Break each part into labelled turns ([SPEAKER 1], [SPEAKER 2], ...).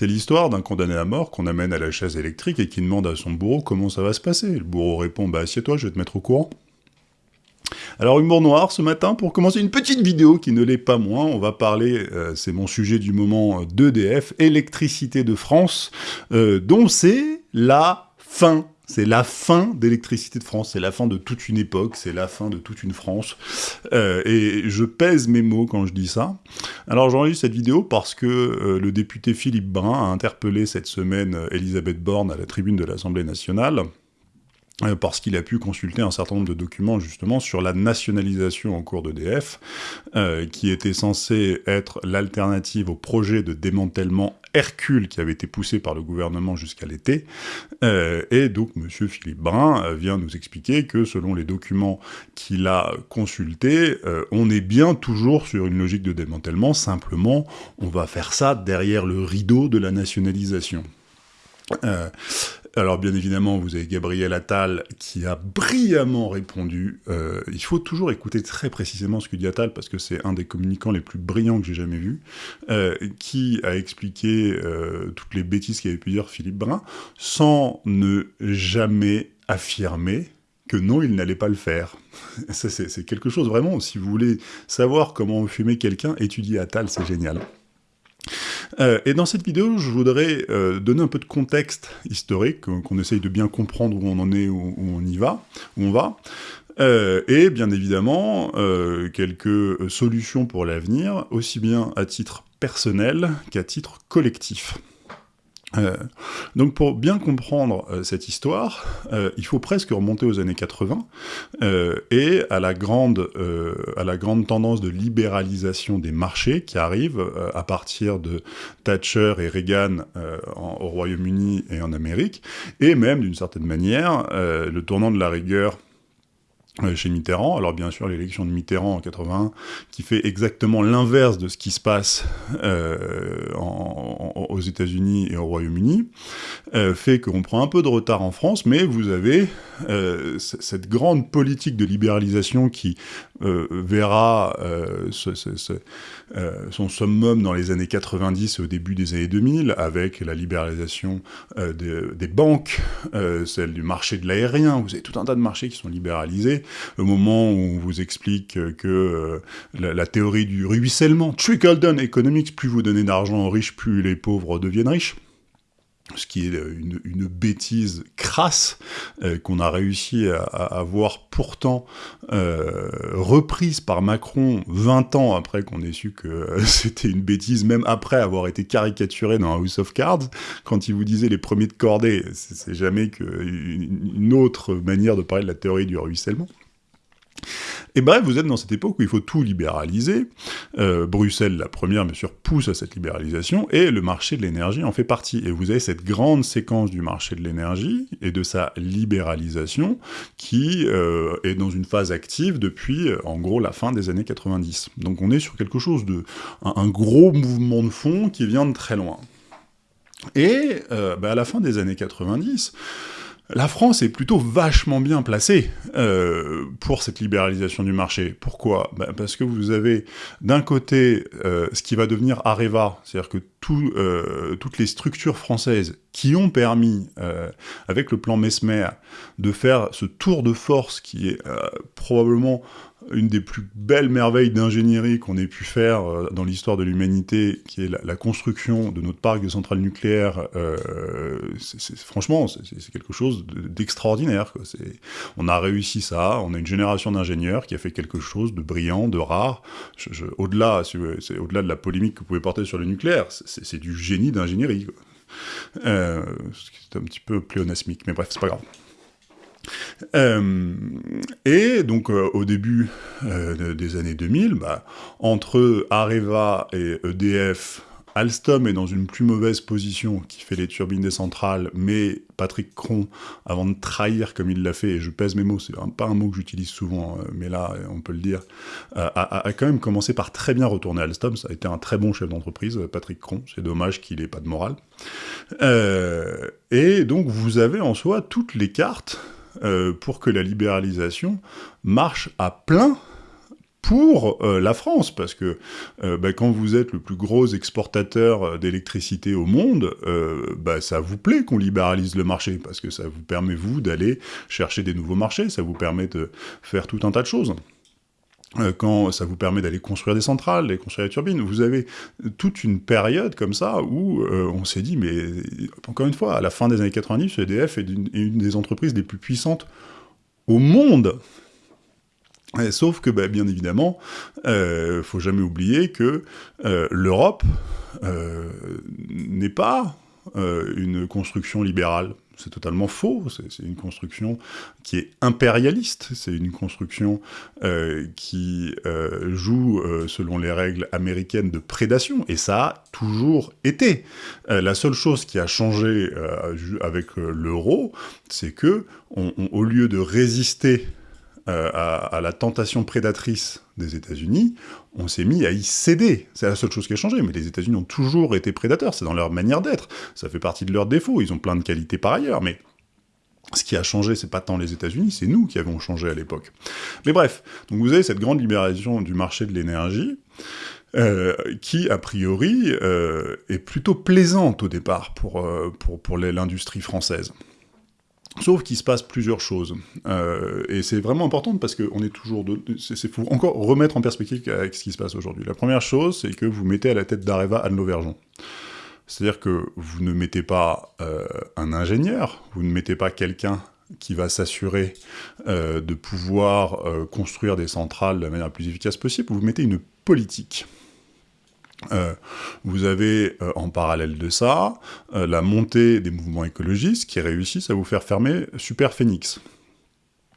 [SPEAKER 1] C'est l'histoire d'un condamné à mort qu'on amène à la chaise électrique et qui demande à son bourreau comment ça va se passer. Le bourreau répond « Bah assieds-toi, je vais te mettre au courant ». Alors humour noir ce matin pour commencer une petite vidéo qui ne l'est pas moins. On va parler, euh, c'est mon sujet du moment, d'EDF, électricité de France, euh, dont c'est la fin. C'est la fin d'électricité de France, c'est la fin de toute une époque, c'est la fin de toute une France. Euh, et je pèse mes mots quand je dis ça. Alors j'enregistre cette vidéo parce que le député Philippe Brun a interpellé cette semaine Elisabeth Borne à la tribune de l'Assemblée nationale euh, parce qu'il a pu consulter un certain nombre de documents justement sur la nationalisation en cours d'EDF, euh, qui était censé être l'alternative au projet de démantèlement Hercule qui avait été poussé par le gouvernement jusqu'à l'été. Euh, et donc M. Philippe Brun vient nous expliquer que selon les documents qu'il a consultés, on est bien toujours sur une logique de démantèlement, simplement on va faire ça derrière le rideau de la nationalisation. Alors bien évidemment, vous avez Gabriel Attal qui a brillamment répondu. Euh, il faut toujours écouter très précisément ce que dit Attal, parce que c'est un des communicants les plus brillants que j'ai jamais vus, euh, qui a expliqué euh, toutes les bêtises qu'avait pu dire Philippe Brun, sans ne jamais affirmer que non, il n'allait pas le faire. c'est quelque chose vraiment, si vous voulez savoir comment fumer quelqu'un, étudiez Attal, c'est génial. Euh, et dans cette vidéo, je voudrais euh, donner un peu de contexte historique, qu'on essaye de bien comprendre où on en est, où, on y va, où on va, euh, et bien évidemment, quelques solutions pour l'avenir, aussi bien à titre personnel qu'à titre collectif. Euh, donc pour bien comprendre euh, cette histoire, euh, il faut presque remonter aux années 80 et à la, grande, à la grande tendance de libéralisation des marchés qui arrive à partir de Thatcher et Reagan au Royaume-Uni et en Amérique, et même d'une certaine manière le tournant de la rigueur chez Mitterrand. Alors bien sûr, l'élection de Mitterrand en 81, qui fait exactement l'inverse de ce qui se passe euh, aux États-Unis et au Royaume-Uni, euh, fait qu'on prend un peu de retard en France, mais vous avez cette grande politique de libéralisation qui verra son summum dans les années 90 et au début des années 2000, avec la libéralisation des banques, celle du marché de l'aérien, vous avez tout un tas de marchés qui sont libéralisés, au moment où on vous explique que euh, la, théorie du ruissellement, trickle-down economics, plus vous donnez d'argent aux riches, plus les pauvres deviennent riches, ce qui est une, bêtise crasse euh, qu'on a réussi à, avoir pourtant euh, reprise par Macron 20 ans après qu'on ait su que c'était une bêtise, même après avoir été caricaturé dans House of Cards, quand il vous disait les premiers de cordée, c'est jamais qu'une autre manière de parler de la théorie du ruissellement. Et bref, vous êtes dans cette époque où il faut tout libéraliser. Euh, Bruxelles, la première, bien sûr, pousse à cette libéralisation, et le marché de l'énergie en fait partie. Et vous avez cette grande séquence du marché de l'énergie et de sa libéralisation qui euh, est dans une phase active depuis, euh, en gros, la fin des années 90. Donc on est sur quelque chose de... un, gros mouvement de fond qui vient de très loin. Et bah, à la fin des années 90, la France est plutôt vachement bien placée euh, pour cette libéralisation du marché. Pourquoi? Ben, Parce que vous avez d'un côté euh, ce qui va devenir Areva, c'est-à-dire que euh, toutes les structures françaises qui ont permis, avec le plan Mesmer, de faire ce tour de force qui est probablement une des plus belles merveilles d'ingénierie qu'on ait pu faire euh, dans l'histoire de l'humanité, qui est la, construction de notre parc de centrales nucléaires, euh, franchement, c'est quelque chose d'extraordinaire. on a réussi ça, on a une génération d'ingénieurs qui a fait quelque chose de brillant, de rare. Au-delà c'est au-delà de la polémique que vous pouvez porter sur le nucléaire, c'est du génie d'ingénierie. Euh, c'est un petit peu pléonasmique, mais bref, c'est pas grave. Euh, et donc euh, au début euh, des années 2000, bah, entre Areva et EDF, Alstom est dans une plus mauvaise position, qui fait les turbines des centrales, mais Patrick Cron, avant de trahir comme il l'a fait, et je pèse mes mots, c'est pas un mot que j'utilise souvent, mais là, on peut le dire, a, quand même commencé par très bien retourner Alstom, ça a été un très bon chef d'entreprise, Patrick Cron, c'est dommage qu'il ait pas de morale. et donc, vous avez en soi toutes les cartes euh, pour que la libéralisation marche à plein pour euh, la France, parce que euh, bah, quand vous êtes le plus gros exportateur d'électricité au monde, bah, ça vous plaît qu'on libéralise le marché, parce que ça vous permet, vous, d'aller chercher des nouveaux marchés, ça vous permet de faire tout un tas de choses quand ça vous permet d'aller construire des centrales, d'aller construire des turbines, vous avez toute une période comme ça où on s'est dit, mais encore une fois, à la fin des années 90, EDF est une des entreprises les plus puissantes au monde sauf que, bah, bien évidemment, euh, faut jamais oublier que euh, l'Europe euh, n'est pas euh, une construction libérale. C'est totalement faux, c'est une construction qui est impérialiste, c'est une construction qui joue selon les règles américaines de prédation, et ça a toujours été. la seule chose qui a changé avec l'euro, c'est que, au lieu de résister euh, à, la tentation prédatrice des États-Unis, on s'est mis à y céder. C'est la seule chose qui a changé, mais les États-Unis ont toujours été prédateurs, c'est dans leur manière d'être, ça fait partie de leurs défauts, ils ont plein de qualités par ailleurs, mais ce qui a changé, c'est pas tant les États-Unis, c'est nous qui avons changé à l'époque. Mais bref, donc vous avez cette grande libération du marché de l'énergie, euh, qui, a priori, euh, est plutôt plaisante au départ pour, pour, pour l'industrie française. Sauf qu'il se passe plusieurs choses. Euh, et c'est vraiment important parce qu'on est toujours... Il faut encore remettre en perspective avec ce qui se passe aujourd'hui. La première chose, c'est que vous mettez à la tête d'Areva Anne Lauvergeon. C'est-à-dire que vous ne mettez pas euh, un ingénieur, vous ne mettez pas quelqu'un qui va s'assurer euh, de pouvoir construire des centrales de la manière la plus efficace possible, vous mettez une politique. Euh, vous avez euh, en parallèle de ça euh, la montée des mouvements écologistes qui réussissent à vous faire fermer Super Phoenix.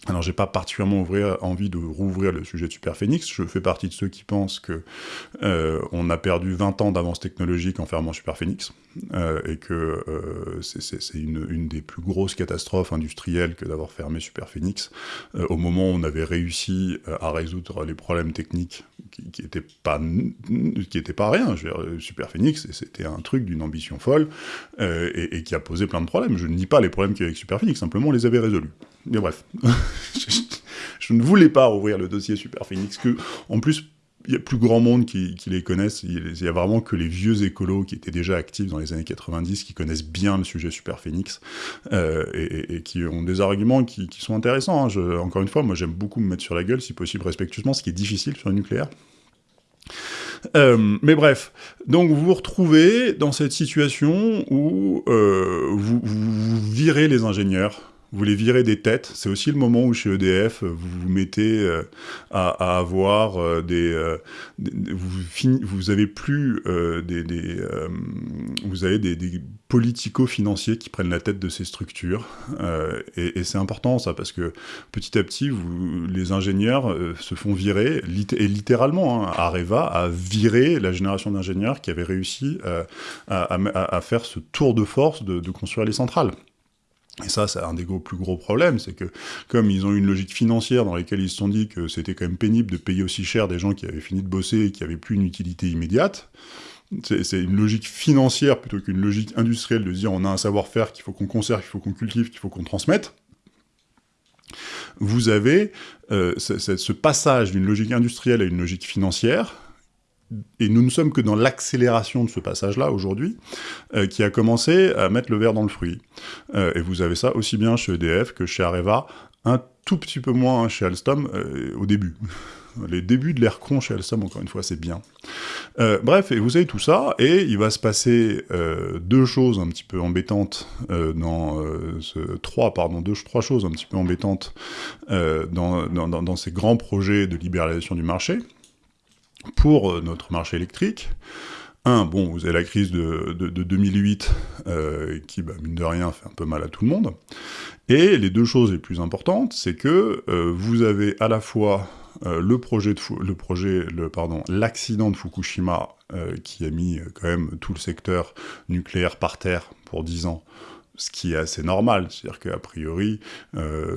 [SPEAKER 1] Alors j'ai pas particulièrement envie de rouvrir le sujet de Super Phoenix, je fais partie de ceux qui pensent que on a perdu 20 ans d'avance technologique en fermant Super Phoenix, et que c'est une, une, des plus grosses catastrophes industrielles que d'avoir fermé Super Phoenix, au moment où on avait réussi à résoudre les problèmes techniques qui, étaient pas qui étaient pas rien. Je veux dire, Super Phoenix, c'était un truc d'une ambition folle, et, et, qui a posé plein de problèmes. Je ne nie pas les problèmes qu'il y avait avec Super Phoenix, simplement on les avait résolus. Mais bref, je, ne voulais pas ouvrir le dossier Super Phoenix, que, en plus, il y a plus grand monde qui, les connaissent, il y a vraiment que les vieux écolos qui étaient déjà actifs dans les années 90, qui connaissent bien le sujet Super Phoenix, euh, et, qui ont des arguments qui, sont intéressants. Hein. Encore une fois, moi j'aime beaucoup me mettre sur la gueule, si possible respectueusement, ce qui est difficile sur le nucléaire. Euh, mais bref, donc vous vous retrouvez dans cette situation où euh, vous, vous virez les ingénieurs, vous les virez des têtes. C'est aussi le moment où chez EDF, vous vous mettez euh, à, avoir euh, des, euh, vous, avez plus des, vous avez des, politico-financiers qui prennent la tête de ces structures. et, c'est important ça parce que petit à petit, les ingénieurs se font virer et littéralement. Hein, Areva a viré la génération d'ingénieurs qui avait réussi à, faire ce tour de force de construire les centrales. Et ça, c'est un des plus gros problèmes, c'est que comme ils ont une logique financière dans laquelle ils se sont dit que c'était quand même pénible de payer aussi cher des gens qui avaient fini de bosser et qui avaient plus une utilité immédiate, c'est une logique financière plutôt qu'une logique industrielle de dire on a un savoir-faire qu'il faut qu'on conserve, qu'il faut qu'on cultive, qu'il faut qu'on transmette. Vous avez euh, ce passage d'une logique industrielle à une logique financière et nous ne sommes que dans l'accélération de ce passage-là aujourd'hui, euh, qui a commencé à mettre le verre dans le fruit. Euh, et vous avez ça aussi bien chez EDF que chez Areva, un tout petit peu moins chez Alstom euh, au début. Les débuts de l'ère con chez Alstom, encore une fois, c'est bien. Bref, et vous avez tout ça, et il va se passer deux choses un petit peu embêtantes dans. Trois, pardon, deux, trois choses un petit peu embêtantes dans, dans, ces grands projets de libéralisation du marché pour euh, notre marché électrique. Un, bon, vous avez la crise de, de, de 2008 euh, qui, bah, mine de rien, fait un peu mal à tout le monde. Et les deux choses les plus importantes, c'est que euh, vous avez à la fois le projet, de pardon, l'accident de Fukushima qui a mis quand même tout le secteur nucléaire par terre pour 10 ans, ce qui est assez normal, c'est-à-dire qu'a priori,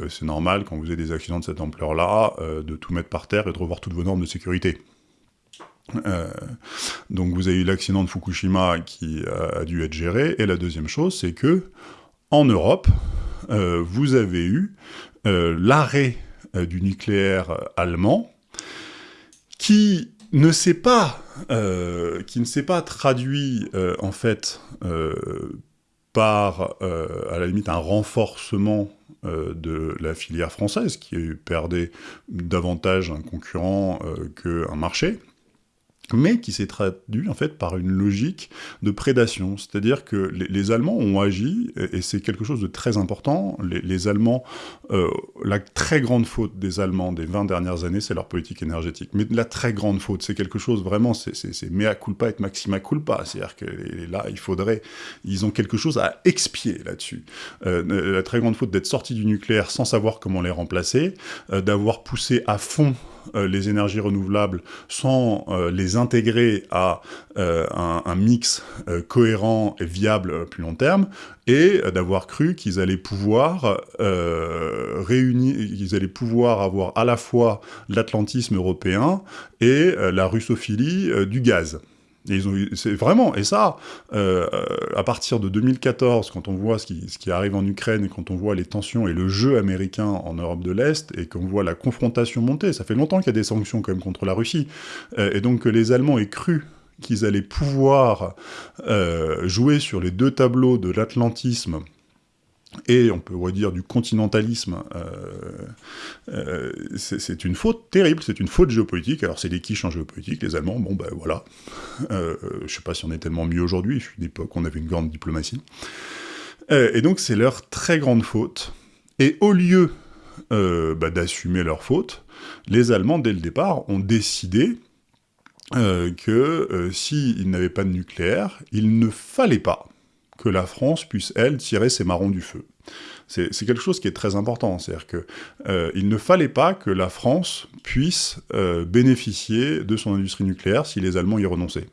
[SPEAKER 1] c'est normal quand vous avez des accidents de cette ampleur-là, de tout mettre par terre et de revoir toutes vos normes de sécurité. Euh, donc vous avez eu l'accident de Fukushima qui a, a, dû être géré, et la deuxième chose, c'est que en Europe, euh, vous avez eu euh, l'arrêt euh, du nucléaire allemand, qui ne s'est pas, euh, qui ne s'est pas traduit euh, en fait euh, par, à la limite, un renforcement de la filière française, qui perdait davantage un concurrent qu'un marché, mais qui s'est traduit en fait par une logique de prédation. C'est-à-dire que les, Allemands ont agi, et, c'est quelque chose de très important, les, Allemands, euh, la très grande faute des Allemands des 20 dernières années, c'est leur politique énergétique. Mais la très grande faute, c'est quelque chose vraiment, c'est mea culpa et maxima culpa. C'est-à-dire que là, il faudrait, ils ont quelque chose à expier là-dessus. Euh, la très grande faute d'être sortis du nucléaire sans savoir comment les remplacer, euh, d'avoir poussé à fond les énergies renouvelables sans euh, les intégrer à euh, un, mix cohérent et viable à plus long terme, et d'avoir cru qu'ils allaient pouvoir réunir, qu'ils allaient pouvoir avoir à la fois l'atlantisme européen et la russophilie du gaz c'est vraiment, et ça, euh, à partir de 2014, quand on voit ce qui, ce qui, arrive en Ukraine, et quand on voit les tensions et le jeu américain en Europe de l'Est, et qu'on voit la confrontation monter, ça fait longtemps qu'il y a des sanctions quand même contre la Russie, euh, et donc que les Allemands aient cru qu'ils allaient pouvoir euh, jouer sur les deux tableaux de l'atlantisme et on peut redire du continentalisme, euh, euh, c'est une faute terrible, c'est une faute géopolitique. Alors c'est des quiches en géopolitique, les Allemands, bon ben voilà. Euh, je sais pas si on est tellement mieux aujourd'hui, je suis d'époque on avait une grande diplomatie. et donc c'est leur très grande faute. Et au lieu bah, d'assumer leur faute, les Allemands, dès le départ, ont décidé que s'ils n'avaient pas de nucléaire, il ne fallait pas que la France puisse, elle, tirer ses marrons du feu. C'est quelque chose qui est très important, c'est-à-dire qu'il euh, ne fallait pas que la France puisse euh, bénéficier de son industrie nucléaire si les Allemands y renonçaient.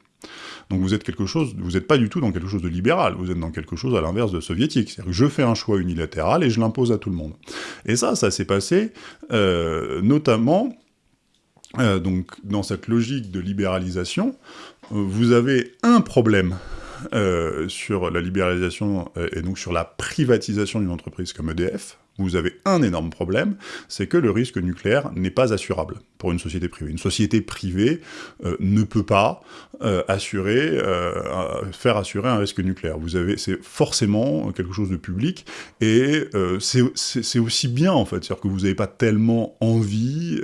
[SPEAKER 1] Donc vous êtes quelque chose, vous n'êtes pas du tout dans quelque chose de libéral, vous êtes dans quelque chose à l'inverse de soviétique. C'est-à-dire que je fais un choix unilatéral et je l'impose à tout le monde. Et ça, ça s'est passé euh, notamment donc dans cette logique de libéralisation. vous avez un problème sur la libéralisation euh, et donc sur la privatisation d'une entreprise comme EDF, vous avez un énorme problème, c'est que le risque nucléaire n'est pas assurable pour une société privée. Une société privée euh, ne peut pas assurer, faire assurer un risque nucléaire. Vous avez, c'est forcément quelque chose de public, et c'est aussi bien en fait, c'est-à-dire que vous n'avez pas tellement envie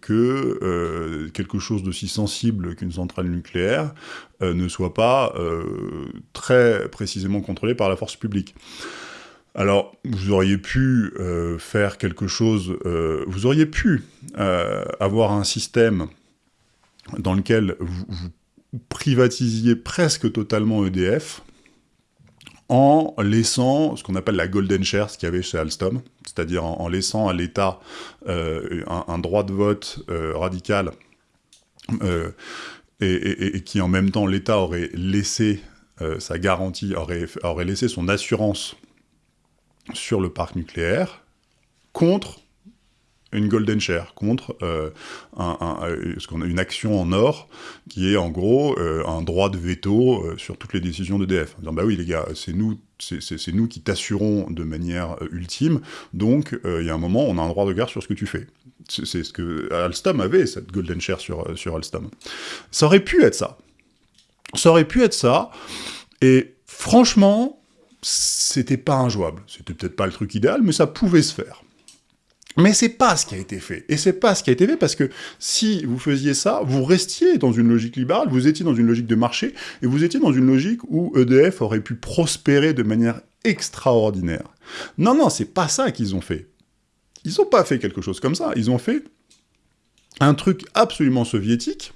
[SPEAKER 1] que quelque chose d'aussi sensible qu'une centrale nucléaire euh, ne soit pas euh, très précisément contrôlé par la force publique. Alors, vous auriez pu euh, faire quelque chose, vous auriez pu avoir un système dans lequel vous, privatisiez presque totalement EDF, en laissant ce qu'on appelle la golden share, ce qu'il y avait chez Alstom, c'est-à-dire en, laissant à l'État un, droit de vote radical et, qui en même temps l'État aurait laissé euh, sa garantie, aurait laissé son assurance sur le parc nucléaire contre une golden share, contre euh, a une action en or qui est en gros euh, un droit de veto sur toutes les décisions d'EDF. En disant bah oui les gars, c'est nous, c'est nous qui t'assurons de manière ultime, donc il y a un moment on a un droit de regard sur ce que tu fais. C'est ce que Alstom avait, cette golden share sur, euh, sur Alstom. Ça aurait pu être ça. Ça aurait pu être ça, et franchement, c'était pas injouable. C'était peut-être pas le truc idéal, mais ça pouvait se faire. Mais c'est pas ce qui a été fait. Et c'est pas ce qui a été fait parce que si vous faisiez ça, vous restiez dans une logique libérale, vous étiez dans une logique de marché, et vous étiez dans une logique où EDF aurait pu prospérer de manière extraordinaire. Non, non, c'est pas ça qu'ils ont fait. Ils n'ont pas fait quelque chose comme ça, ils ont fait un truc absolument soviétique,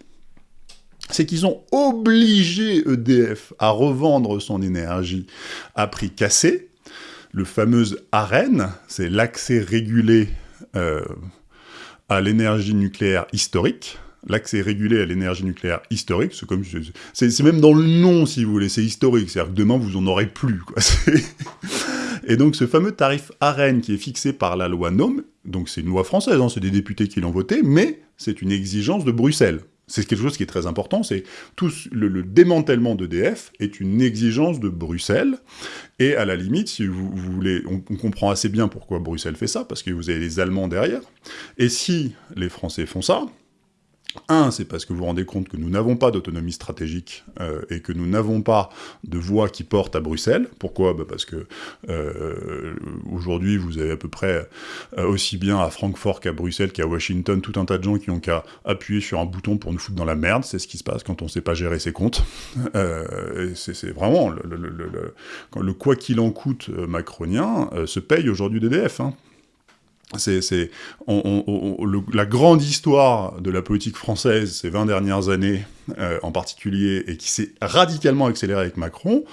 [SPEAKER 1] c'est qu'ils ont obligé EDF à revendre son énergie à prix cassé, le fameux AREN, c'est l'accès régulé euh, à l'énergie nucléaire historique, l'accès régulé à l'énergie nucléaire historique, c'est comme c'est même dans le nom si vous voulez, c'est historique, c'est-à-dire que demain vous en aurez plus. Et donc ce fameux tarif AREN qui est fixé par la loi NOM, donc c'est une loi française, hein, c'est des députés qui l'ont voté, mais c'est une exigence de Bruxelles. C'est quelque chose qui est très important, c'est tout le, démantèlement d'EDF est une exigence de Bruxelles, et à la limite, si vous, voulez, on, on, comprend assez bien pourquoi Bruxelles fait ça, parce que vous avez les Allemands derrière, et si les Français font ça, Un, c'est parce que vous vous rendez compte que nous n'avons pas d'autonomie stratégique euh, et que nous n'avons pas de voix qui porte à Bruxelles. Pourquoi? Bah Parce que euh, aujourd'hui, vous avez à peu près euh, aussi bien à Francfort qu'à Bruxelles qu'à Washington tout un tas de gens qui ont qu'à appuyer sur un bouton pour nous foutre dans la merde. C'est ce qui se passe quand on ne sait pas gérer ses comptes. c'est vraiment le, le, quoi qu'il en coûte macronien se paye aujourd'hui d'EDF. Hein c'est la grande histoire de la politique française ces 20 dernières années euh, en particulier, et qui s'est radicalement accélérée avec Macron,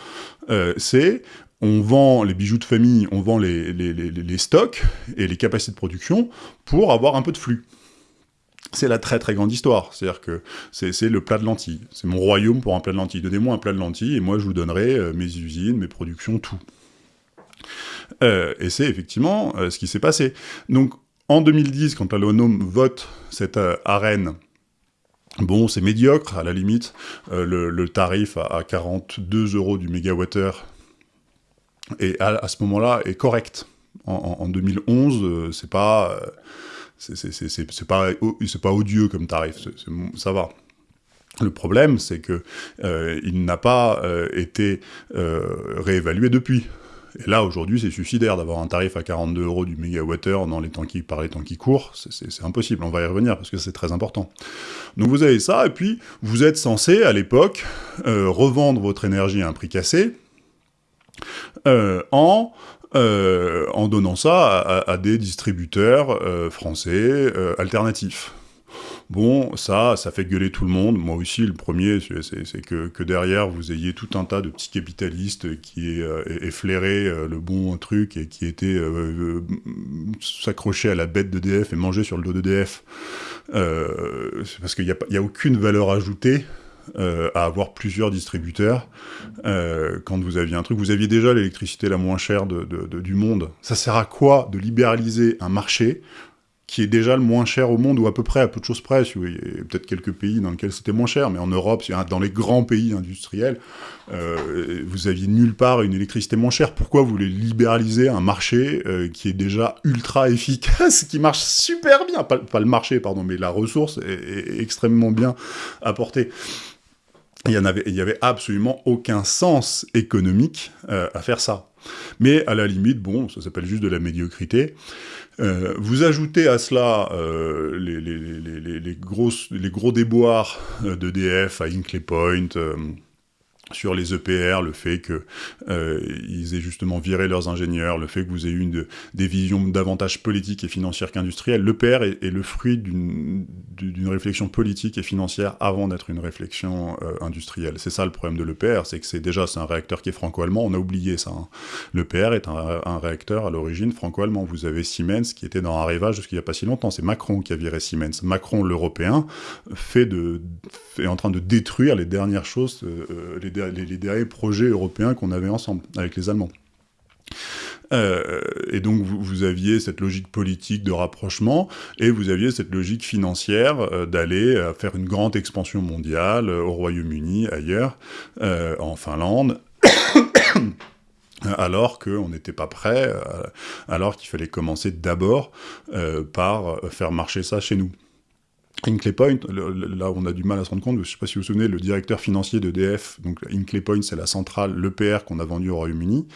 [SPEAKER 1] euh, c'est on vend les bijoux de famille, on vend les, les, stocks et les capacités de production pour avoir un peu de flux. C'est la très très grande histoire, c'est-à-dire que c'est le plat de lentilles. C'est mon royaume pour un plat de lentilles. Donnez-moi un plat de lentilles et moi je vous donnerai euh, mes usines, mes productions, tout. Euh, et c'est effectivement euh, ce qui s'est passé. Donc, en 2010, quand la l'ONOM vote cette euh, arène Bon, c'est médiocre, à la limite. le, tarif à, 42 euros du mégawattheure, et à, ce moment-là, est correct. En, 2011, c'est pas... c'est pas, pas odieux comme tarif, ça va. Le problème, c'est que n'a pas été réévalué depuis. Et là, aujourd'hui, c'est suicidaire d'avoir un tarif à 42 euros du mégawattheure dans les temps qui, par les temps qui courent. C'est impossible, on va y revenir parce que c'est très important. Donc vous avez ça, et puis vous êtes censé, à l'époque, euh, revendre votre énergie à un prix cassé euh, en euh, en donnant ça à, des distributeurs français alternatifs. Bon, ça, ça fait gueuler tout le monde. Moi aussi, le premier, c'est que, derrière, vous ayez tout un tas de petits capitalistes qui euh, efflairaient euh, le bon truc et qui étaient euh, s'accrocher à la bête d'EDF et manger sur le dos d'EDF. parce qu'il n'y a, a aucune valeur ajoutée à avoir plusieurs distributeurs quand vous aviez un truc. Vous aviez déjà l'électricité la moins chère du monde. Ça sert à quoi de libéraliser un marché qui est déjà le moins cher au monde, ou à peu près, à peu de choses près. Il y a peut-être quelques pays dans lesquels c'était moins cher, mais en Europe, dans les grands pays industriels, euh, vous aviez nulle part une électricité moins chère. Pourquoi vous voulez libéraliser un marché euh, qui est déjà ultra efficace, qui marche super bien? Pas, le marché, pardon, mais la ressource est, extrêmement bien apportée. Il n'y avait, avait absolument aucun sens économique euh, à faire ça. Mais à la limite, bon, ça s'appelle juste de la médiocrité. Euh, vous ajoutez à cela euh, les, gros déboires euh, d'EDF à Inclay Point, sur les EPR, le fait qu'ils euh, aient justement viré leurs ingénieurs, le fait que vous ayez une des visions davantage politiques et financières qu'industrielles. L'EPR est, est, le fruit d'une réflexion politique et financière avant d'être une réflexion euh, industrielle. C'est ça le problème de l'EPR, c'est que c'est déjà c'est un réacteur qui est franco-allemand, on a oublié ça. Hein. L'EPR est un, réacteur à l'origine franco-allemand. Vous avez Siemens qui était dans un rêvage jusqu'il n'y a pas si longtemps, c'est Macron qui a viré Siemens. Macron, l'européen, fait de, est en train de détruire les dernières choses, euh, les, derniers projets européens qu'on avait ensemble, avec les Allemands. Euh, et donc vous, aviez cette logique politique de rapprochement, et vous aviez cette logique financière euh, d'aller euh, faire une grande expansion mondiale au Royaume-Uni, ailleurs, en Finlande, alors qu'on n'était pas prêt, alors qu'il fallait commencer d'abord par faire marcher ça chez nous. Inclay Point, là on a du mal à se rendre compte, je ne sais pas si vous vous souvenez, le directeur financier d'EDF, donc Inclay Point c'est la centrale, l'EPR qu'on a vendu au Royaume-Uni,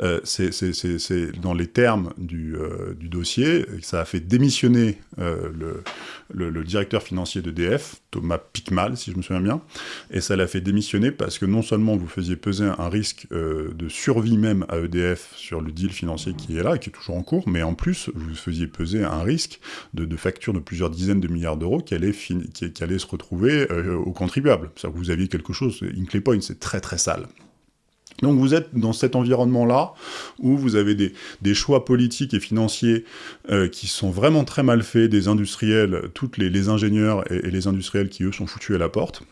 [SPEAKER 1] euh, c'est dans les termes du, euh, du, dossier, ça a fait démissionner euh, le, le, directeur financier d'EDF, Thomas Picmal si je me souviens bien, et ça l'a fait démissionner parce que non seulement vous faisiez peser un risque de survie même à EDF sur le deal financier qui est là, et qui est toujours en cours, mais en plus vous faisiez peser un risque de, facture de plusieurs dizaines de milliards d'euros qui allait, qui, allait se retrouver euh, aux contribuables. C'est-à-dire que vous aviez quelque chose, Inclay Point, c'est très très sale. Donc vous êtes dans cet environnement-là, où vous avez des, choix politiques et financiers euh, qui sont vraiment très mal faits, des industriels, toutes les, ingénieurs et, les industriels qui, eux, sont foutus à la porte.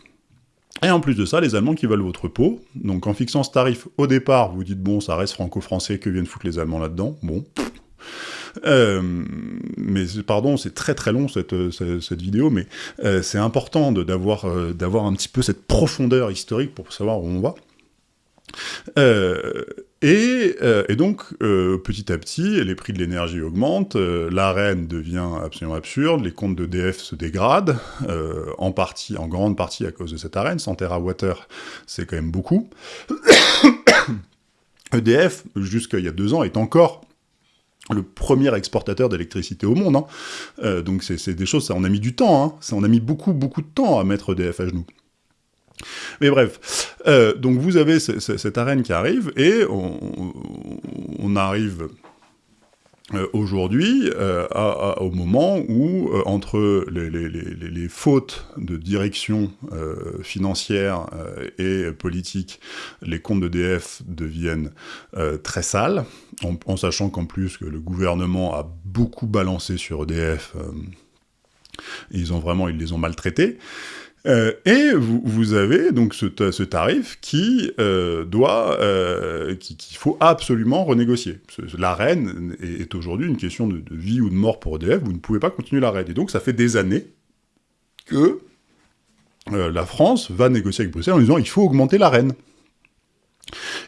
[SPEAKER 1] Et en plus de ça, les Allemands qui veulent votre peau. Donc en fixant ce tarif au départ, vous dites, bon, ça reste franco-français, que viennent foutre les Allemands là-dedans? Bon, euh, mais pardon, c'est très très long cette, cette, vidéo, mais euh, c'est important euh, d'avoir un petit peu cette profondeur historique pour savoir où on va. Et, et, donc, euh, petit à petit, les prix de l'énergie augmentent, euh, l'arène devient absolument absurde, les comptes d'EDF se dégradent, euh, en partie, en grande partie à cause de cette arène, 100 TWh, c'est quand même beaucoup. EDF, jusqu'à il y a deux ans, est encore le premier exportateur d'électricité au monde. Hein. Euh, donc c'est des choses, ça on a mis du temps, hein. ça on a mis beaucoup beaucoup de temps à mettre EDF à genoux. Mais bref, euh, donc vous avez cette arène qui arrive, et on, arrive euh, aujourd'hui, euh, au moment où, entre les, fautes de direction financière et politique, les comptes d'EDF deviennent très sales, en, en sachant qu'en plus que le gouvernement a beaucoup balancé sur EDF, ils ont vraiment, ils les ont maltraités, euh, et vous, avez donc ce, tarif qui euh, doit, euh, qu'il faut absolument renégocier. L'arène est, est aujourd'hui une question de, de, vie ou de mort pour EDF, vous ne pouvez pas continuer l'arène. Et donc ça fait des années que la France va négocier avec Bruxelles en disant il faut augmenter l'arène.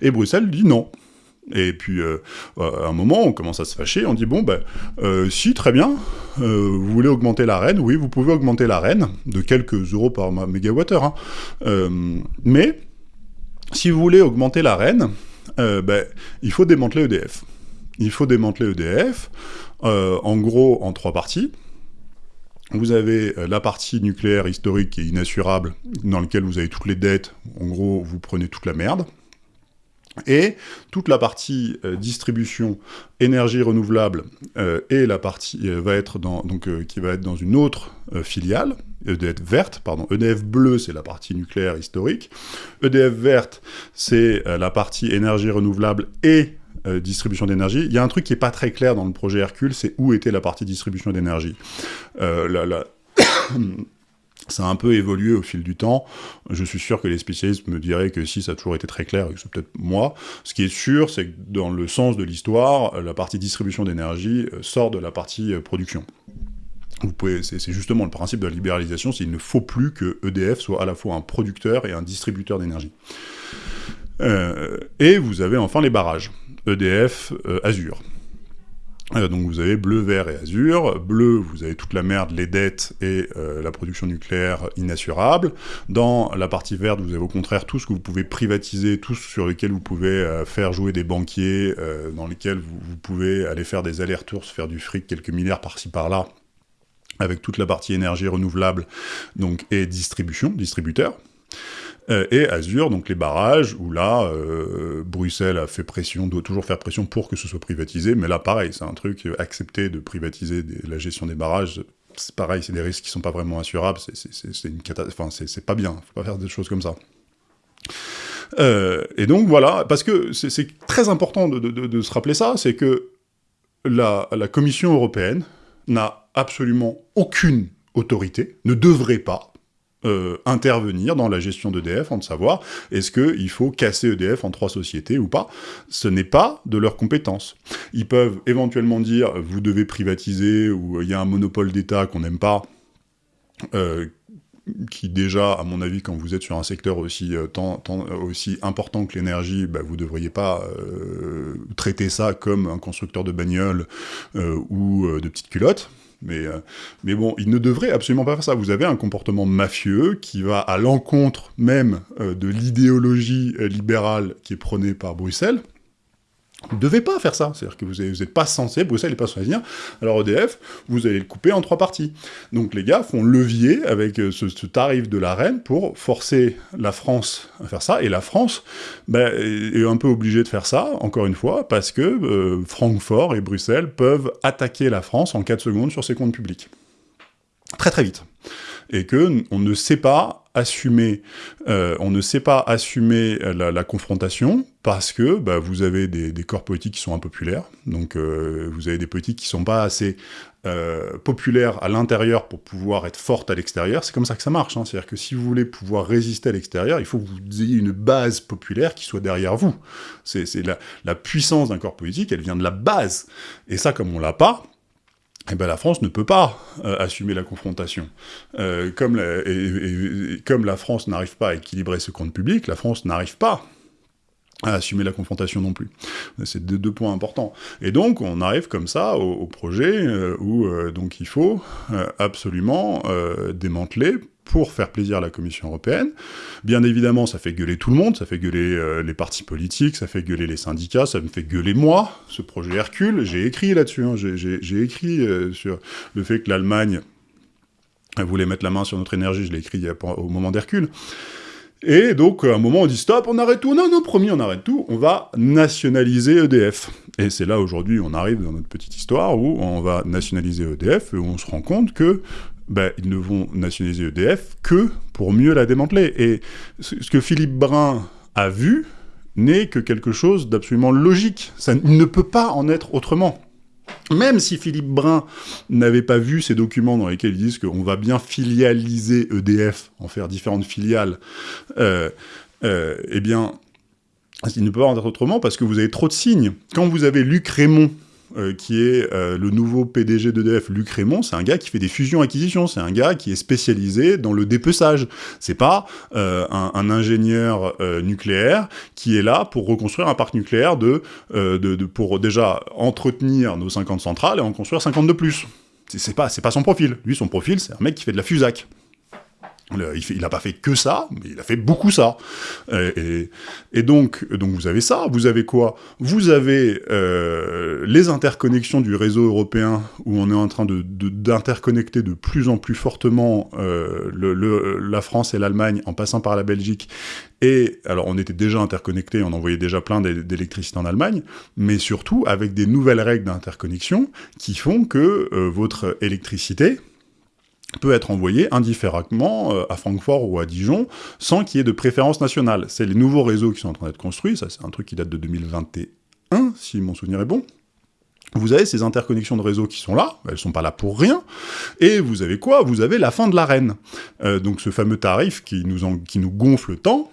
[SPEAKER 1] Et Bruxelles dit non. Et puis, euh, à un moment, on commence à se fâcher, on dit, bon, ben, euh, si, très bien, euh, vous voulez augmenter la reine, oui, vous pouvez augmenter la reine, de quelques euros par mégawattheure, hein. Euh, mais, si vous voulez augmenter la reine, euh, ben, il faut démanteler EDF. Il faut démanteler EDF, en gros, en trois parties. Vous avez la partie nucléaire historique est inassurable, dans laquelle vous avez toutes les dettes, en gros, vous prenez toute la merde, et toute la partie euh, distribution énergie renouvelable euh, et la partie euh, va être dans donc qui va être dans une autre filiale EDF verte pardon EDF bleu c'est la partie nucléaire historique EDF verte c'est la partie énergie renouvelable et distribution d'énergie. Il y a un truc qui est pas très clair dans le projet Hercule, c'est où était la partie distribution d'énergie. Ça a un peu évolué au fil du temps. Je suis sûr que les spécialistes me diraient que si, ça a toujours été très clair, et que c'est peut-être moi. Ce qui est sûr, c'est que dans le sens de l'histoire, la partie distribution d'énergie euh, sort de la partie euh, production. C'est justement le principe de la libéralisation, c'est qu'il ne faut plus que EDF soit à la fois un producteur et un distributeur d'énergie. Euh, et vous avez enfin les barrages. EDF, euh, Azure. Euh, donc vous avez bleu, vert et azur. Bleu, vous avez toute la merde, les dettes et euh, la production nucléaire inassurable. Dans la partie verte, vous avez au contraire tout ce que vous pouvez privatiser, tout ce sur lequel vous pouvez euh, faire jouer des banquiers, dans lesquels vous, pouvez aller faire des allers-retours, faire du fric, quelques milliards par-ci par-là, avec toute la partie énergie renouvelable donc et distribution, distributeur. Euh, et Azure, donc les barrages, où là, euh, Bruxelles a fait pression, doit toujours faire pression pour que ce soit privatisé, mais là, pareil, c'est un truc, euh, accepter de privatiser la gestion des barrages, c'est pareil, c'est des risques qui sont pas vraiment assurables, c'est une catastrophe, enfin, c'est pas bien, faut pas faire des choses comme ça. Et donc voilà, parce que c'est très important de, se rappeler ça, c'est que la Commission européenne n'a absolument aucune autorité, ne devrait pas, euh, intervenir dans la gestion d'EDF, en de savoir est-ce qu'il faut casser EDF en trois sociétés ou pas? Ce n'est pas de leur compétence. Ils peuvent éventuellement dire vous devez privatiser ou il y a un monopole d'État qu'on n'aime pas. Euh, qui déjà, à mon avis, quand vous êtes sur un secteur aussi, euh, tant, tant, aussi important que l'énergie, bah, vous devriez pas euh, traiter ça comme un constructeur de bagnoles euh, ou euh, de petites culottes. Mais, euh, mais bon, il ne devrait absolument pas faire ça. Vous avez un comportement mafieux qui va à l'encontre même euh, de l'idéologie euh, libérale qui est prônée par Bruxelles. Vous ne devez pas faire ça, c'est-à-dire que vous n'êtes pas censé, Bruxelles n'est pas censé dire, alors EDF, vous allez le couper en trois parties. Donc les gars font levier avec ce, ce tarif de la reine pour forcer la France à faire ça, et la France ben, est un peu obligée de faire ça, encore une fois, parce que euh, Francfort et Bruxelles peuvent attaquer la France en 4 secondes sur ses comptes publics. Très très vite. Et que on ne sait pas assumer, euh, on ne sait pas assumer la, confrontation parce que bah, vous avez des, des, corps politiques qui sont impopulaires, donc euh, vous avez des politiques qui sont pas assez euh, populaires à l'intérieur pour pouvoir être fortes à l'extérieur. C'est comme ça que ça marche. Hein. C'est-à-dire que si vous voulez pouvoir résister à l'extérieur, il faut que vous ayez une base populaire qui soit derrière vous. C'est la, la puissance d'un corps politique, elle vient de la base. Et ça, comme on l'a pas, eh ben, la France ne peut pas euh, assumer la confrontation. Euh, comme, la, et, et, comme la France n'arrive pas à équilibrer ce compte public, la France n'arrive pas à assumer la confrontation non plus. C'est deux, deux, points importants. Et donc, on arrive comme ça au, au projet euh, où euh, donc il faut euh, absolument démanteler pour faire plaisir à la Commission européenne. Bien évidemment, ça fait gueuler tout le monde, ça fait gueuler euh, les partis politiques, ça fait gueuler les syndicats, ça me fait gueuler moi, ce projet Hercule. J'ai écrit là-dessus, hein, j'ai écrit euh, sur le fait que l'Allemagne voulait mettre la main sur notre énergie, je l'ai écrit au moment d'Hercule. Et donc, à un moment, on dit stop, on arrête tout. Non, non, promis, on arrête tout. On va nationaliser EDF. Et c'est là, aujourd'hui, on arrive dans notre petite histoire où on va nationaliser EDF et on se rend compte que ben, ils ne vont nationaliser EDF que pour mieux la démanteler. Et ce que Philippe Brun a vu n'est que quelque chose d'absolument logique. Ça ne peut pas en être autrement. Même si Philippe Brun n'avait pas vu ces documents dans lesquels ils disent qu'on va bien filialiser EDF, en faire différentes filiales, euh, euh, eh bien, il ne peut pas en être autrement parce que vous avez trop de signes. Quand vous avez Luc Raymond euh, qui est euh, le nouveau PDG d'EDF, Luc Raymond, c'est un gars qui fait des fusions-acquisitions, c'est un gars qui est spécialisé dans le dépeçage. C'est pas euh, un, ingénieur nucléaire qui est là pour reconstruire un parc nucléaire de, de, de, pour déjà entretenir nos 50 centrales et en construire 50 de plus. C'est pas, pas son profil. Lui, son profil, c'est un mec qui fait de la fusac. Il n'a pas fait que ça, mais il a fait beaucoup ça. Et, donc, vous avez ça. Vous avez quoi? Vous avez euh, les interconnexions du réseau européen, où on est en train d'interconnecter de, plus en plus fortement euh, la France et l'Allemagne, en passant par la Belgique. Et alors, on était déjà interconnectés, on envoyait déjà plein d'électricité en Allemagne, mais surtout avec des nouvelles règles d'interconnexion qui font que euh, votre électricité peut être envoyé indifféremment euh, à Francfort ou à Dijon, sans qu'il y ait de préférence nationale. C'est les nouveaux réseaux qui sont en train d'être construits, ça c'est un truc qui date de 2021, si mon souvenir est bon. Vous avez ces interconnexions de réseaux qui sont là, elles sont pas là pour rien, et vous avez quoi? Vous avez la fin de l'arène. Euh, donc ce fameux tarif qui nous, gonfle tant,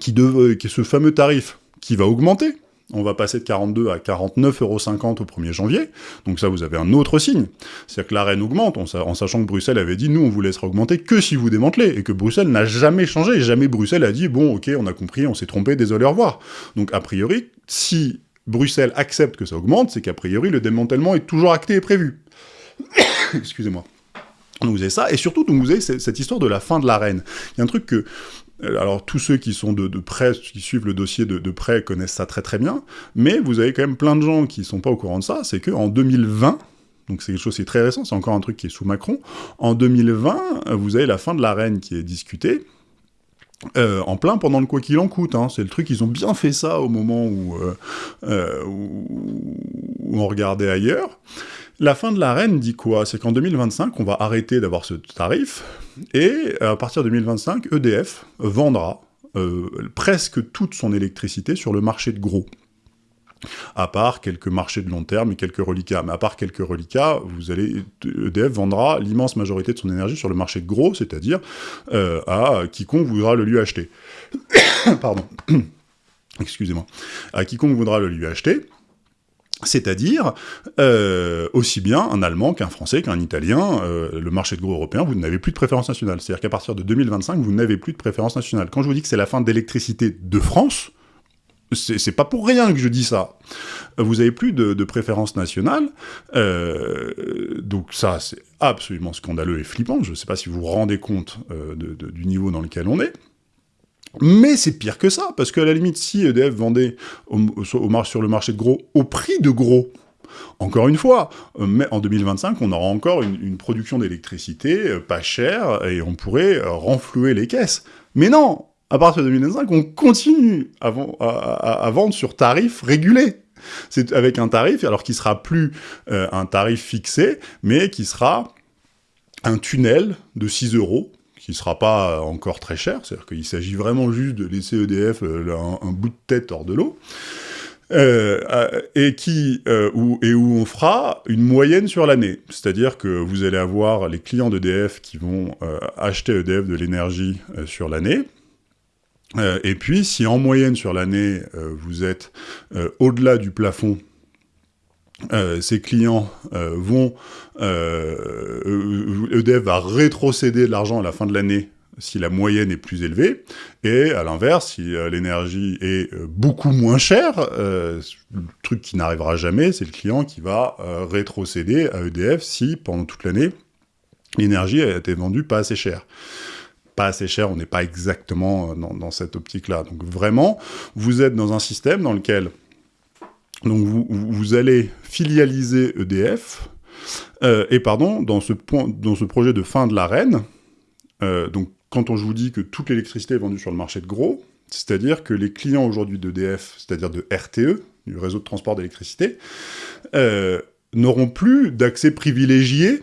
[SPEAKER 1] qui, qui ce fameux tarif qui va augmenter, on va passer de 42 à 49,50 euros au 1er janvier, donc ça vous avez un autre signe, c'est-à-dire que l'arène augmente, en sachant que Bruxelles avait dit nous on vous laissera augmenter que si vous démantelez, et que Bruxelles n'a jamais changé, jamais Bruxelles a dit bon ok on a compris, on s'est trompé, désolé au revoir. Donc a priori, si Bruxelles accepte que ça augmente, c'est qu'a priori le démantèlement est toujours acté et prévu. Excusez-moi. Donc vous avez ça, et surtout, donc vous avez cette histoire de la fin de l'arène. Il y a un truc que alors tous ceux qui sont de, près, qui suivent le dossier de, près connaissent ça très très bien, mais vous avez quand même plein de gens qui sont pas au courant de ça, c'est qu'en 2020, donc c'est quelque chose qui est très récent, c'est encore un truc qui est sous Macron, en 2020, vous avez la fin de la reine qui est discutée, euh, en plein pendant le quoi qu'il en coûte, hein. c'est le truc, ils ont bien fait ça au moment où, euh, euh, on regardait ailleurs. La fin de l'arène dit quoi? C'est qu'en 2025, on va arrêter d'avoir ce tarif, et à partir de 2025, EDF vendra euh, presque toute son électricité sur le marché de gros. À part quelques marchés de long terme et quelques reliquats. Mais à part quelques reliquats, vous allez, EDF vendra l'immense majorité de son énergie sur le marché de gros, c'est-à-dire euh, à quiconque voudra le lui acheter. Pardon. Excusez-moi. À quiconque voudra le lui acheter, c'est-à-dire euh, aussi bien un Allemand qu'un Français, qu'un Italien, euh, le marché de gros européen, vous n'avez plus de préférence nationale. C'est-à-dire qu'à partir de 2025, vous n'avez plus de préférence nationale. Quand je vous dis que c'est la fin de l'électricité de France, c'est pas pour rien que je dis ça. Vous avez plus de, préférence nationale, euh, donc ça c'est absolument scandaleux et flippant. Je ne sais pas si vous vous rendez compte euh, du niveau dans lequel on est. Mais c'est pire que ça, parce qu'à la limite, si EDF vendait au, au, sur le marché de gros au prix de gros, encore une fois, euh, mais en 2025, on aura encore une, production d'électricité euh, pas chère, et on pourrait euh, renflouer les caisses. Mais non À partir de 2025, on continue à, vendre sur tarif régulé c'est avec un tarif, alors qui sera plus un tarif fixé, mais qui sera un tunnel de 6 euros sera pas encore très cher, c'est-à-dire qu'il s'agit vraiment juste de laisser EDF euh, un, bout de tête hors de l'eau, euh, et, qui, euh, où, et où on fera une moyenne sur l'année. C'est-à-dire que vous allez avoir les clients d'EDF qui vont euh, acheter EDF de l'énergie euh, sur l'année, et puis si en moyenne sur l'année, vous êtes au-delà du plafond euh, ces clients euh, vont... Euh, EDF va rétrocéder de l'argent à la fin de l'année si la moyenne est plus élevée, et à l'inverse, si l'énergie est beaucoup moins chère, le truc qui n'arrivera jamais, c'est le client qui va rétrocéder à EDF si, pendant toute l'année, l'énergie a été vendue pas assez cher pas assez cher, on n'est pas exactement dans cette optique-là. Donc vraiment, vous êtes dans un système dans lequel donc vous, allez filialiser EDF, euh, et pardon, dans ce, projet de fin de l'arène, euh, quand on, je vous dis que toute l'électricité est vendue sur le marché de gros, c'est-à-dire que les clients aujourd'hui d'EDF, c'est-à-dire de RTE, du réseau de transport d'électricité, euh, n'auront plus d'accès privilégié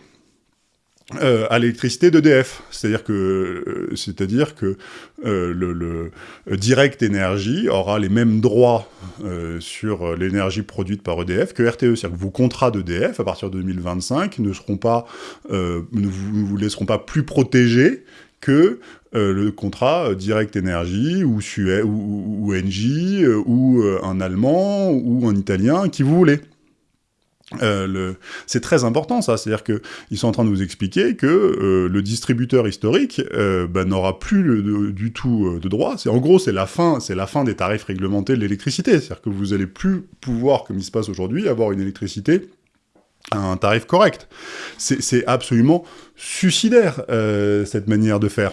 [SPEAKER 1] à l'électricité d'EDF. C'est-à-dire que, euh, c'est-à-dire que le, Direct Énergie aura les mêmes droits sur l'énergie produite par EDF que RTE. C'est-à-dire que vos contrats d'EDF, à partir de 2025, ne seront pas, ne vous, laisseront pas plus protégés que le contrat Direct Énergie ou, Suez, ou, ou, ou Engie ou un Allemand ou un Italien qui vous voulez. Euh, c'est très important ça, c'est-à-dire qu'ils sont en train de vous expliquer que euh, le distributeur historique euh, bah, n'aura plus du tout de droit. En gros c'est la fin, la fin des tarifs réglementés de l'électricité, c'est-à-dire que vous allez plus pouvoir, comme il se passe aujourd'hui, avoir une électricité à un tarif correct. C'est absolument suicidaire cette manière de faire.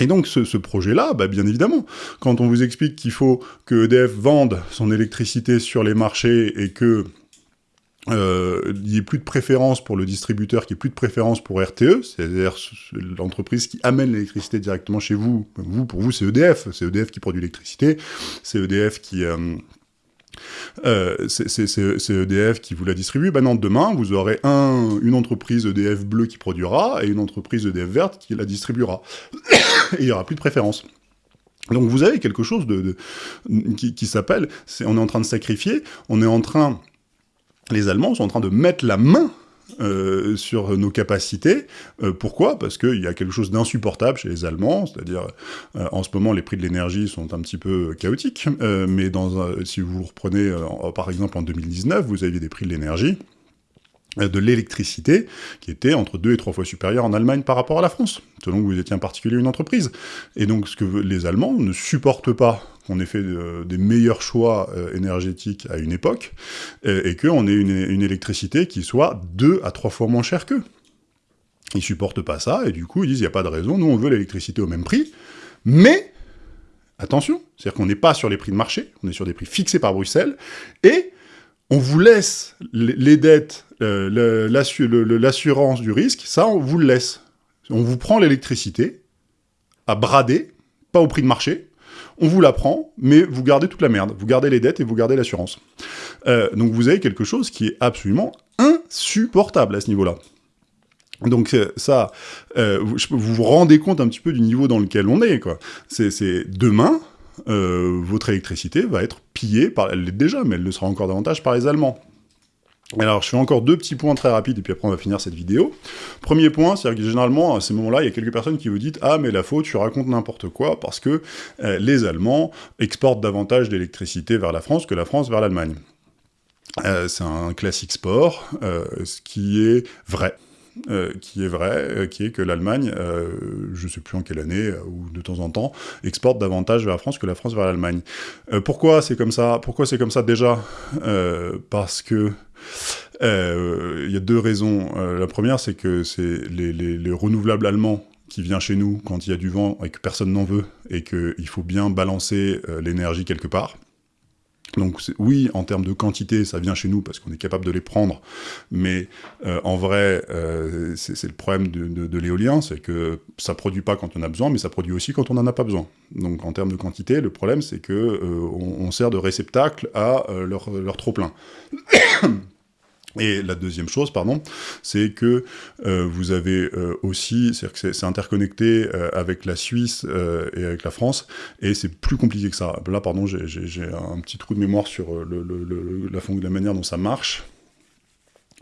[SPEAKER 1] Et donc ce, ce projet-là, bah, bien évidemment, quand on vous explique qu'il faut que EDF vende son électricité sur les marchés et que euh, il n'y ait plus de préférence pour le distributeur, qu'il n'y ait plus de préférence pour RTE, c'est-à-dire l'entreprise qui amène l'électricité directement chez vous. Vous, pour vous, c'est EDF, c'est EDF qui produit l'électricité, c'est EDF qui... Euh, euh, c'est EDF qui vous la distribue. Ben non, demain, vous aurez un, une entreprise EDF bleue qui produira et une entreprise EDF verte qui la distribuera. et il n'y aura plus de préférence. Donc vous avez quelque chose de, de qui, qui s'appelle, on est en train de sacrifier, on est en train les Allemands sont en train de mettre la main euh, sur nos capacités. Euh, pourquoi? Parce qu'il y a quelque chose d'insupportable chez les Allemands, c'est-à-dire euh, en ce moment les prix de l'énergie sont un petit peu chaotiques, mais si vous reprenez par exemple en 2019, vous aviez des prix de l'énergie de l'électricité, qui était entre deux et trois fois supérieure en Allemagne par rapport à la France, selon que vous étiez un particulier une entreprise. Et donc ce que les Allemands ne supportent pas qu'on ait fait euh, des meilleurs choix euh, énergétiques à une époque, et, qu'on ait une, une, électricité qui soit deux à trois fois moins chère qu'eux. Ils supportent pas ça, et du coup ils disent, il n'y a pas de raison, nous on veut l'électricité au même prix, mais, attention, c'est-à-dire qu'on n'est pas sur les prix de marché, on est sur des prix fixés par Bruxelles, et on vous laisse les dettes, euh, l'assurance du risque, ça, on vous le laisse. On vous prend l'électricité à brader, pas au prix de marché, on vous la prend, mais vous gardez toute la merde. Vous gardez les dettes et vous gardez l'assurance. Euh, donc vous avez quelque chose qui est absolument insupportable à ce niveau-là. Donc euh, ça, vous vous rendez compte un petit peu du niveau dans lequel on est, quoi. C'est demain, euh, votre électricité va être pillée, par, elle l'est déjà, mais elle le sera encore davantage par les Allemands. Alors, je fais encore deux petits points très rapides, et puis après on va finir cette vidéo. Premier point, c'est que généralement, à ces moments-là, il y a quelques personnes qui vous disent « Ah, mais la faute, tu racontes n'importe quoi, parce que euh, les Allemands exportent davantage d'électricité vers la France que la France vers l'Allemagne. Euh, c'est un classique sport, euh, ce qui est vrai. Qui est vrai, qui est que l'Allemagne, je ne sais plus en quelle année, ou de temps en temps, exporte davantage vers la France que la France vers l'Allemagne. pourquoi c'est comme ça? Pourquoi c'est comme ça déjà? Parce que il y a deux raisons. la première, c'est que c'est les, les, les renouvelables allemands qui vient chez nous quand il y a du vent et que personne n'en veut, et qu'il faut bien balancer l'énergie quelque part. Donc oui, en termes de quantité, ça vient chez nous parce qu'on est capable de les prendre, mais euh, en vrai, euh, c'est le problème de, l'éolien, c'est que ça produit pas quand on a besoin, mais ça produit aussi quand on n'en a pas besoin. Donc en termes de quantité, le problème c'est que euh, on, sert de réceptacle à euh, leur, leur trop-plein. Et la deuxième chose, pardon, c'est que euh, vous avez euh, aussi, c'est-à-dire que c'est interconnecté euh, avec la Suisse euh, et avec la France, et c'est plus compliqué que ça. Là, pardon, j'ai un petit trou de mémoire sur le, le, le, la, la manière dont ça marche.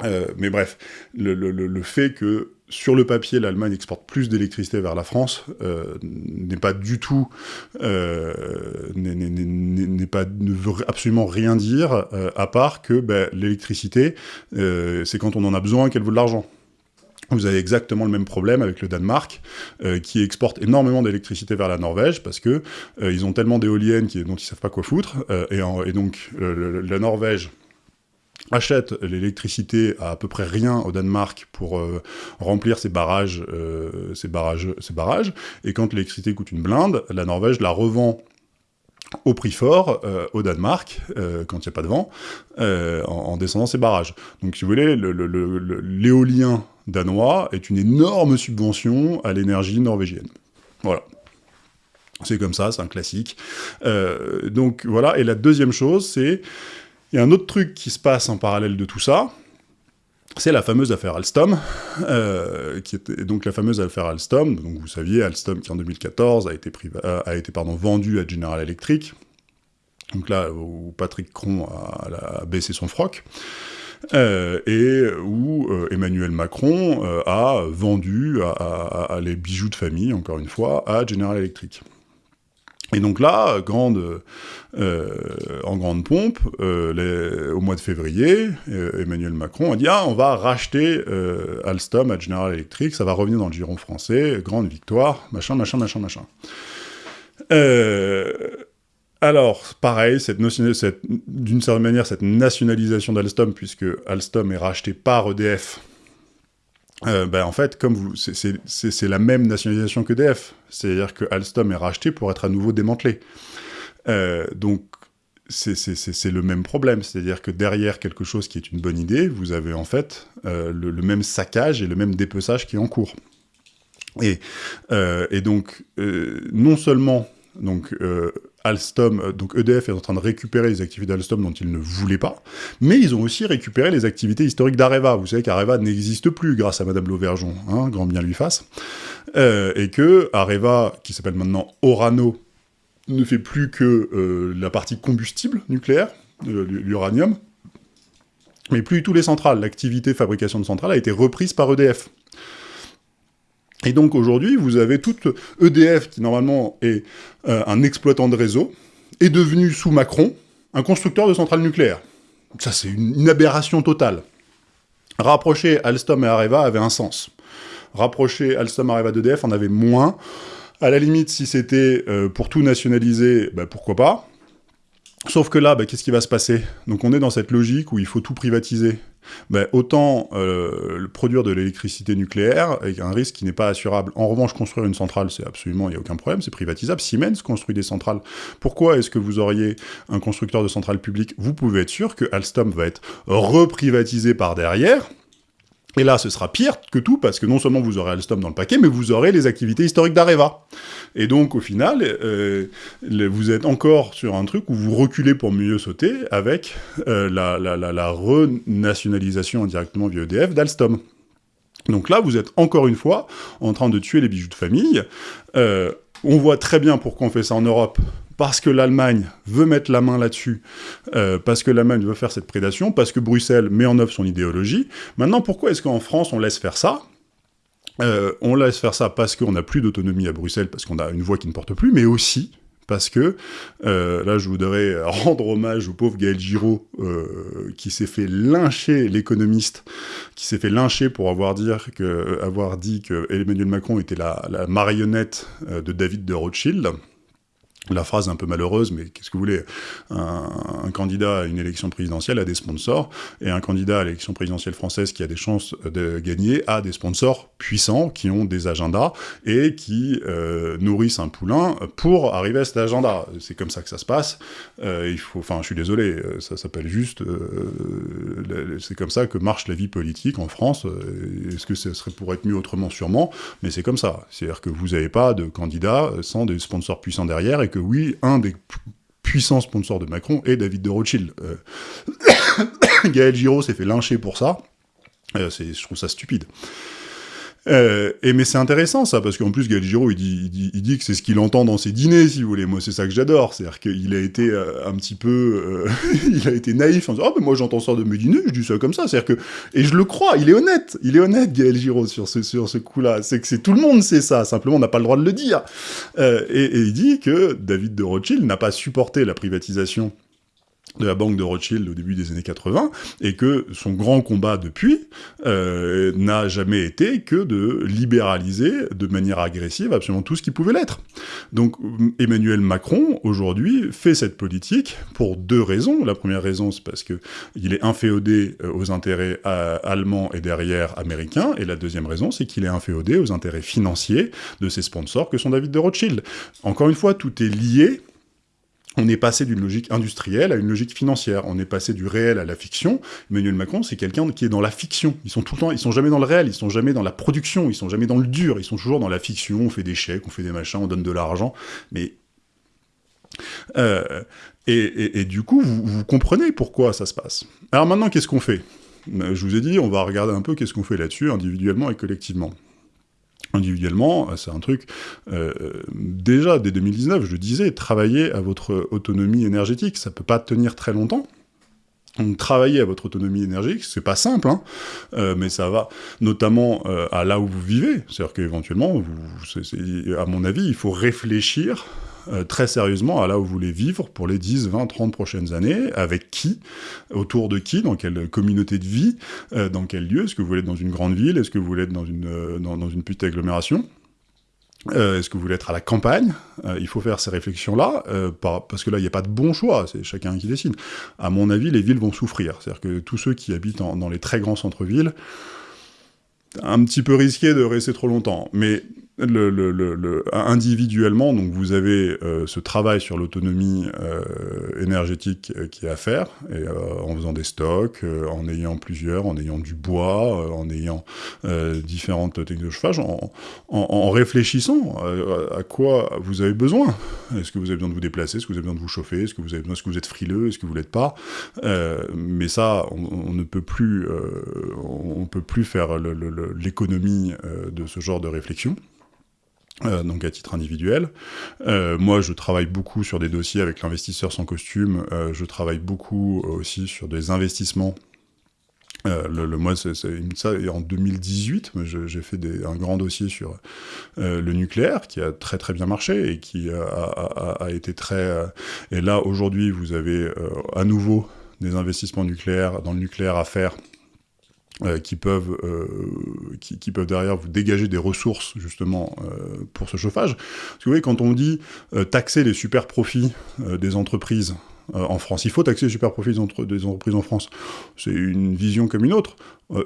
[SPEAKER 1] Euh, mais bref, le, fait que sur le papier, l'Allemagne exporte plus d'électricité vers la France euh, n'est pas du tout, euh, n'est pas, ne veut absolument rien dire, euh, à part que ben, l'électricité, c'est quand on en a besoin qu'elle vaut de l'argent. vous avez exactement le même problème avec le Danemark, qui exporte énormément d'électricité vers la Norvège, parce que ils ont tellement d'éoliennes dont ils savent pas quoi foutre, et, donc la Norvège achète l'électricité à à peu près rien au Danemark pour remplir ses barrages, ses barrages, ses barrages, et quand l'électricité coûte une blinde, la Norvège la revend au prix fort euh, au Danemark, euh, quand il n'y a pas de vent, euh, en, descendant ses barrages. Donc si vous voulez, l'éolien danois est une énorme subvention à l'énergie norvégienne. Voilà. C'est comme ça, c'est un classique. donc voilà, et la deuxième chose, c'est... Il y a un autre truc qui se passe en parallèle de tout ça, c'est la fameuse affaire Alstom, euh, qui était donc la fameuse affaire Alstom. Donc vous saviez, Alstom qui en 2014 a été, a été pardon, vendu à General Electric. Donc là, où Patrick Cron a, baissé son froc. Euh, et où euh, Emmanuel Macron a vendu à, les bijoux de famille, encore une fois, à General Electric. Et donc là, euh, en grande pompe, euh, au mois de février, euh, Emmanuel Macron a dit « Ah, on va racheter Alstom à General Electric, ça va revenir dans le giron français, grande victoire, machin, machin, machin, machin. » Alors, pareil, cette d'une certaine manière, cette nationalisation d'Alstom, puisque Alstom est racheté par EDF, euh, ben, en fait, comme c'est la même nationalisation que DF. C'est-à-dire que Alstom est racheté pour être à nouveau démantelé. Euh, donc, c'est le même problème. C'est-à-dire que derrière quelque chose qui est une bonne idée, vous avez en fait euh, le, même saccage et le même dépeçage qui est en cours. Et, et donc, non seulement donc, Alstom, euh, donc EDF est en train de récupérer les activités d'Alstom dont ils ne voulaient pas, mais ils ont aussi récupéré les activités historiques d'Areva. Vous savez qu'Areva n'existe plus grâce à Madame Lauvergeon, hein, grand bien lui fasse, euh, et que Areva, qui s'appelle maintenant Orano, ne fait plus que euh, la partie combustible nucléaire, l'uranium, mais plus tous les centrales. L'activité fabrication de centrales a été reprise par EDF. Et donc aujourd'hui, vous avez toute EDF, qui normalement est euh, un exploitant de réseau, est devenu, sous Macron, un constructeur de centrales nucléaires. Ça, c'est une, aberration totale. Rapprocher Alstom et Areva avait un sens. Rapprocher Alstom et Areva d'EDF en avait moins. À la limite, si c'était euh, pour tout nationaliser, bah, pourquoi pas. Sauf que là, bah, qu'est-ce qui va se passer? Donc on est dans cette logique où il faut tout privatiser. Bah, autant euh, produire de l'électricité nucléaire avec un risque qui n'est pas assurable. En revanche, construire une centrale, c'est absolument, il n'y a aucun problème, c'est privatisable. Siemens construit des centrales. Pourquoi est-ce que vous auriez un constructeur de centrales publiques? Vous pouvez être sûr que Alstom va être reprivatisé par derrière, et là, ce sera pire que tout, parce que non seulement vous aurez Alstom dans le paquet, mais vous aurez les activités historiques d'Areva. Et donc, au final, euh, vous êtes encore sur un truc où vous reculez pour mieux sauter avec euh, la, renationalisation indirectement via EDF d'Alstom. Donc là, vous êtes encore une fois en train de tuer les bijoux de famille. Euh, on voit très bien pourquoi on fait ça en Europe, parce que l'Allemagne veut mettre la main là-dessus, euh, parce que l'Allemagne veut faire cette prédation, parce que Bruxelles met en œuvre son idéologie. Maintenant, pourquoi est-ce qu'en France, on laisse faire ça? Euh, On laisse faire ça parce qu'on n'a plus d'autonomie à Bruxelles, parce qu'on a une voix qui ne porte plus, mais aussi parce que, euh, là je voudrais rendre hommage au pauvre Gaël Giraud, qui s'est fait lyncher, l'économiste, qui s'est fait lyncher pour avoir, dit que Emmanuel Macron était la marionnette de David de Rothschild, la phrase un peu malheureuse, mais qu'est-ce que vous voulez? Un, candidat à une élection présidentielle a des sponsors, et un candidat à l'élection présidentielle française qui a des chances de gagner a des sponsors puissants, qui ont des agendas, et qui euh, nourrissent un poulain pour arriver à cet agenda. C'est comme ça que ça se passe. Euh, il faut, enfin, je suis désolé, euh, ça s'appelle juste... c'est comme ça que marche la vie politique en France. Est-ce que ce serait pour être mieux autrement? Sûrement, mais c'est comme ça. C'est-à-dire que vous n'avez pas de candidat sans des sponsors puissants derrière, que oui, un des puissants sponsors de Macron est David de Rothschild. Euh, Gaël Giraud s'est fait lyncher pour ça. Euh, je trouve ça stupide. Euh, et mais c'est intéressant ça, parce qu'en plus Gaël Giraud, il dit, il dit, que c'est ce qu'il entend dans ses dîners, si vous voulez. Moi, c'est ça que j'adore. C'est-à-dire qu'il a été euh, un petit peu... Euh, il a été naïf en disant « Ah, mais moi j'entends ça de mes dîners, je dis ça comme ça. » C'est-à-dire que... Et je le crois, il est honnête. Il est honnête, Gaël Giraud, sur ce, sur ce coup-là. C'est que c'est tout le monde sait ça, simplement on n'a pas le droit de le dire. Et, et, il dit que David de Rothschild n'a pas supporté la privatisation de la banque de Rothschild au début des années 80, et que son grand combat depuis euh, n'a jamais été que de libéraliser de manière agressive absolument tout ce qui pouvait l'être. Donc Emmanuel Macron, aujourd'hui, fait cette politique pour deux raisons. La première raison, c'est parce que il est inféodé euh, aux intérêts euh, allemands et derrière américains, et la deuxième raison, c'est qu'il est inféodé aux intérêts financiers de ses sponsors que sont David de Rothschild. Encore une fois, tout est lié, on est passé d'une logique industrielle à une logique financière. On est passé du réel à la fiction. Emmanuel Macron, c'est quelqu'un qui est dans la fiction. Ils sont tout le temps, ils sont jamais dans le réel, ils sont jamais dans la production, ils sont jamais dans le dur, ils sont toujours dans la fiction. On fait des chèques, on fait des machins, on donne de l'argent, mais euh, et, du coup, vous, vous, comprenez pourquoi ça se passe. Alors maintenant, qu'est-ce qu'on fait? Je vous ai dit, on va regarder un peu qu'est-ce qu'on fait là-dessus, individuellement et collectivement individuellement, c'est un truc, euh, déjà dès 2019, je disais, travailler à votre autonomie énergétique, ça peut pas tenir très longtemps. Donc, travailler à votre autonomie énergétique, c'est pas simple, hein, euh, mais ça va notamment euh, à là où vous vivez. C'est-à-dire qu'éventuellement, à mon avis, il faut réfléchir euh, très sérieusement à là où vous voulez vivre pour les 10, 20, 30 prochaines années, avec qui, autour de qui, dans quelle communauté de vie, euh, dans quel lieu, est-ce que vous voulez être dans une grande ville, est-ce que vous voulez être dans une, euh, petite agglomération Est-ce que vous voulez être à la campagne Il faut faire ces réflexions-là, parce que là, il n'y a pas de bon choix, c'est chacun qui décide. À mon avis, les villes vont souffrir. C'est-à-dire que tous ceux qui habitent dans les très grands centres-villes, un petit peu risqué de rester trop longtemps. Mais le, le, le, individuellement, donc vous avez euh, ce travail sur l'autonomie euh, énergétique euh, qui est à faire, en faisant des stocks, en ayant plusieurs, en ayant du bois, en ayant différentes techniques de chauffage, en, réfléchissant à, quoi vous avez besoin. Est-ce que vous avez besoin de vous déplacer? Est-ce que vous avez besoin de vous chauffer? Est-ce que vous avez besoin Est-ce que vous êtes frileux? Est-ce que vous l'êtes pas? Mais ça, on, on, ne peut plus, on peut plus faire l'économie de ce genre de réflexion. Euh, donc à titre individuel. Euh, moi, je travaille beaucoup sur des dossiers avec l'investisseur sans costume. Euh, je travaille beaucoup aussi sur des investissements. le, le moi, c'est ça. Et en 2018, j'ai fait un grand dossier sur le nucléaire qui a très très bien marché et qui a été très. et là, aujourd'hui, vous avez à nouveau des investissements nucléaires dans le nucléaire à faire euh, qui, peuvent, euh, qui, peuvent derrière vous dégager des ressources justement euh, pour ce chauffage. Parce que vous voyez, quand on dit taxer les super profits des entreprises en France, il faut taxer les super profits des, entreprises en France. C'est une vision comme une autre.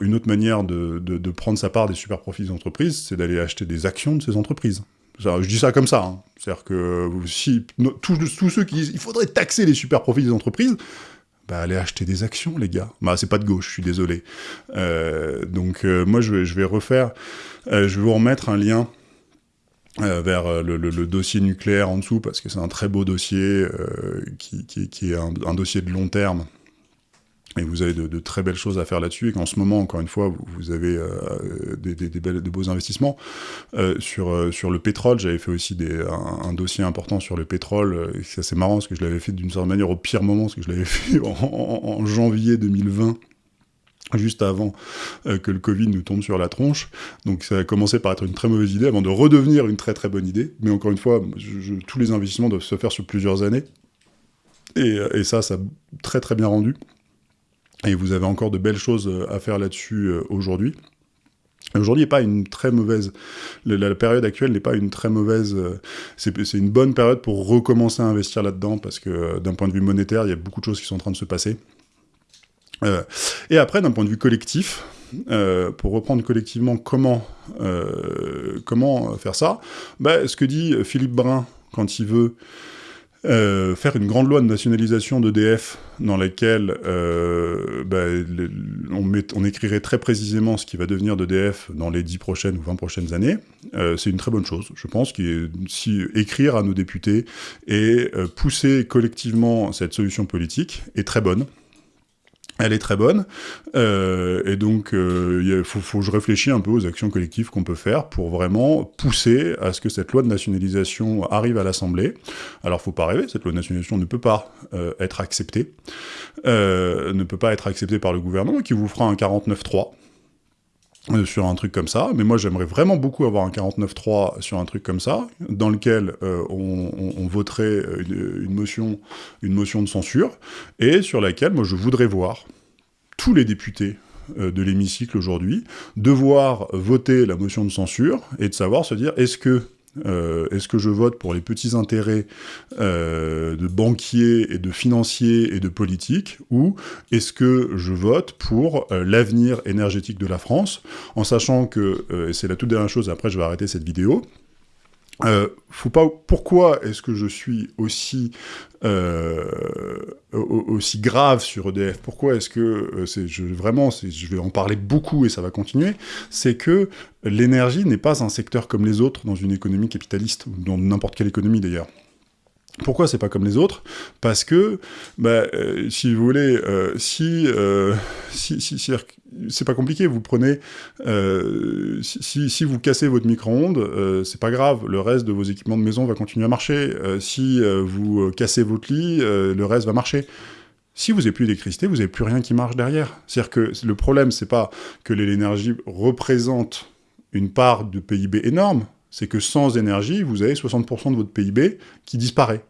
[SPEAKER 1] une autre manière de, prendre sa part des super profits des entreprises, c'est d'aller acheter des actions de ces entreprises. Je dis ça comme ça. Hein. C'est-à-dire que si tous ceux qui disent il faudrait taxer les super profits des entreprises, bah, allez acheter des actions, les gars. Bah, c'est pas de gauche, je suis désolé. Euh, donc, euh, moi, je vais, refaire, euh, je vais vous remettre un lien vers le, dossier nucléaire en dessous, parce que c'est un très beau dossier, qui, est un, dossier de long terme, et vous avez de, très belles choses à faire là-dessus, et qu'en ce moment, encore une fois, vous, avez euh, des, des, beaux investissements. Euh, sur, euh, sur le pétrole, j'avais fait aussi un, dossier important sur le pétrole, c'est assez marrant, parce que je l'avais fait d'une certaine manière au pire moment, parce que je l'avais fait en, janvier 2020, juste avant que le Covid nous tombe sur la tronche. Donc ça a commencé par être une très mauvaise idée, avant de redevenir une très très bonne idée. Mais encore une fois, tous les investissements doivent se faire sur plusieurs années. Et, et ça, ça a très très bien rendu. Et vous avez encore de belles choses euh, à faire là-dessus euh, aujourd'hui. Aujourd'hui n'est pas une très mauvaise, la, période actuelle n'est pas une très mauvaise, euh, c'est une bonne période pour recommencer à investir là-dedans, parce que d'un point de vue monétaire, il y a beaucoup de choses qui sont en train de se passer. et après, d'un point de vue collectif, pour reprendre collectivement comment, comment faire ça, bah, ce que dit Philippe Brun quand il veut euh, faire une grande loi de nationalisation d'EDF dans laquelle euh, bah, on, écrirait très précisément ce qui va devenir d'EDF dans les 10 prochaines ou 20 prochaines années, euh, c'est une très bonne chose, je pense, qui si écrire à nos députés et pousser collectivement cette solution politique est très bonne. Elle est très bonne, euh, et donc euh, faut, je réfléchisse un peu aux actions collectives qu'on peut faire pour vraiment pousser à ce que cette loi de nationalisation arrive à l'Assemblée. Alors faut pas rêver, cette loi de nationalisation ne peut pas euh, être acceptée, ne peut pas être acceptée par le gouvernement qui vous fera un 49-3, euh, sur un truc comme ça, mais moi j'aimerais vraiment beaucoup avoir un 49.3 sur un truc comme ça, dans lequel euh, on, voterait une, motion, une motion de censure, et sur laquelle moi je voudrais voir tous les députés euh, de l'hémicycle aujourd'hui devoir voter la motion de censure, et de savoir se dire est-ce que euh, est-ce que je vote pour les petits intérêts euh, de banquiers et de financiers et de politiques ou est-ce que je vote pour euh, l'avenir énergétique de la France en sachant que, et c'est la toute dernière chose, après je vais arrêter cette vidéo, euh, faut pas. Pourquoi est-ce que je suis aussi euh, aussi grave sur EDF Pourquoi est-ce que euh, je, vraiment je vais en parler beaucoup et ça va continuer C'est que l'énergie n'est pas un secteur comme les autres dans une économie capitaliste ou dans n'importe quelle économie d'ailleurs. Pourquoi c'est pas comme les autres? Parce que, bah, si vous voulez, si, si, si, c'est pas compliqué, vous prenez, si, si, vous cassez votre micro-ondes, c'est pas grave, le reste de vos équipements de maison va continuer à marcher. si vous cassez votre lit, le reste va marcher. Si vous n'avez plus d'électricité, vous n'avez plus rien qui marche derrière. C'est-à-dire que le problème, c'est pas que l'énergie représente une part de PIB énorme, c'est que sans énergie, vous avez 60% de votre PIB qui disparaît.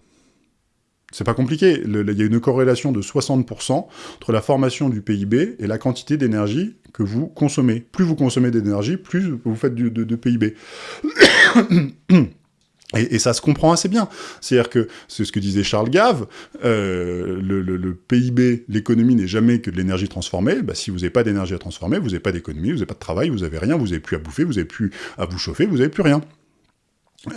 [SPEAKER 1] C'est pas compliqué, il y a une corrélation de 60% entre la formation du PIB et la quantité d'énergie que vous consommez. Plus vous consommez d'énergie, plus vous faites de, PIB. Et, ça se comprend assez bien. C'est-à-dire que, c'est ce que disait Charles Gave, euh, le, PIB, l'économie n'est jamais que de l'énergie transformée. Bah, si vous n'avez pas d'énergie à transformer, vous n'avez pas d'économie, vous n'avez pas de travail, vous n'avez rien, vous n'avez plus à bouffer, vous n'avez plus à vous chauffer, vous n'avez plus rien.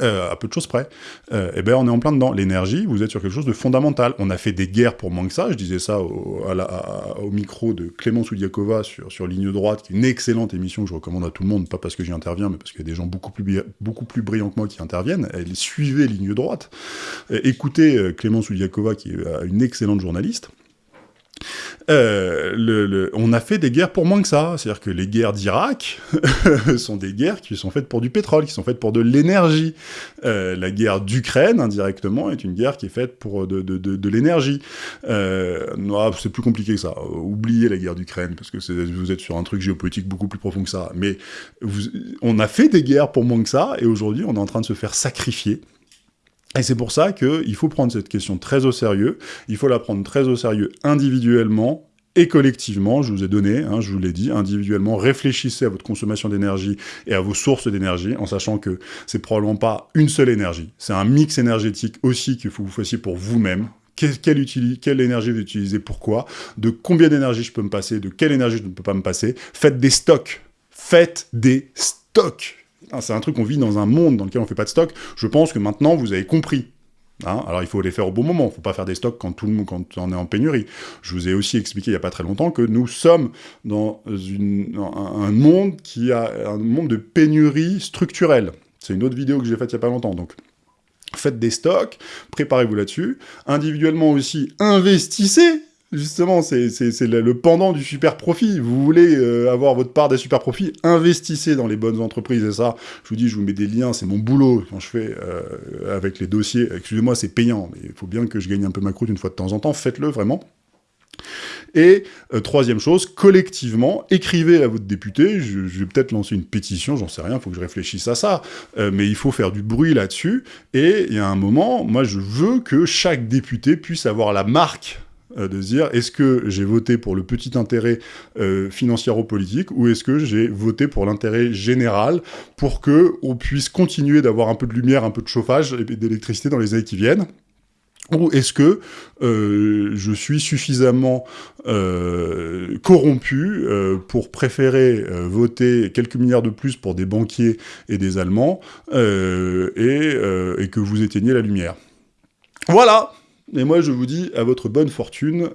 [SPEAKER 1] Euh, à peu de choses près, euh, eh ben on est en plein dedans. L'énergie, vous êtes sur quelque chose de fondamental. On a fait des guerres pour moins que ça, je disais ça au, micro de Clémence Oudiakova sur, Ligne Droite, qui est une excellente émission que je recommande à tout le monde, pas parce que j'y interviens, mais parce qu'il y a des gens beaucoup plus, brillants que moi qui interviennent. Suivait Ligne Droite. Euh, écoutez Clémence Oudiakova, qui est une excellente journaliste. Euh, on a fait des guerres pour moins que ça. C'est-à-dire que les guerres d'Irak sont des guerres qui sont faites pour du pétrole, qui sont faites pour de l'énergie. Euh, la guerre d'Ukraine, indirectement, est une guerre qui est faite pour de, l'énergie. Euh, c'est plus compliqué que ça. Oubliez la guerre d'Ukraine, parce que vous êtes sur un truc géopolitique beaucoup plus profond que ça. Mais on a fait des guerres pour moins que ça, et aujourd'hui, on est en train de se faire sacrifier et c'est pour ça qu'il faut prendre cette question très au sérieux, il faut la prendre très au sérieux individuellement, et collectivement, je vous ai donné, hein, je vous l'ai dit, individuellement, réfléchissez à votre consommation d'énergie et à vos sources d'énergie, en sachant que c'est probablement pas une seule énergie, c'est un mix énergétique aussi que vous fassiez pour vous-même, quelle, quelle, énergie vous utilisez, pourquoi, de combien d'énergie je peux me passer, de quelle énergie je ne peux pas me passer, faites des stocks, faites des stocks c'est un truc qu'on vit dans un monde dans lequel on fait pas de stock. Je pense que maintenant, vous avez compris. Hein. Alors il faut les faire au bon moment, il ne faut pas faire des stocks quand tout le monde quand on est en pénurie. Je vous ai aussi expliqué il n'y a pas très longtemps que nous sommes dans, un monde qui a un monde de pénurie structurelle. C'est une autre vidéo que j'ai faite il n'y a pas longtemps, donc faites des stocks, préparez-vous là-dessus. Individuellement aussi, investissez Justement, c'est le, pendant du super profit. Vous voulez euh, avoir votre part des super profits, investissez dans les bonnes entreprises. Et ça, je vous dis, je vous mets des liens, c'est mon boulot quand je fais euh, avec les dossiers. Excusez-moi, c'est payant, mais il faut bien que je gagne un peu ma croûte une fois de temps en temps. Faites-le vraiment. Et euh, troisième chose, collectivement, écrivez à votre député, je, vais peut-être lancer une pétition, j'en sais rien, il faut que je réfléchisse à ça, mais il faut faire du bruit là-dessus, et il y a un moment, moi je veux que chaque député puisse avoir la marque de se dire est-ce que j'ai voté pour le petit intérêt euh, financiero-politique ou est-ce que j'ai voté pour l'intérêt général pour que on puisse continuer d'avoir un peu de lumière, un peu de chauffage et d'électricité dans les années qui viennent? Ou est-ce que euh, je suis suffisamment corrompu pour préférer voter quelques milliards de plus pour des banquiers et des Allemands et, et que vous éteignez la lumière? Voilà et moi, je vous dis à votre bonne fortune,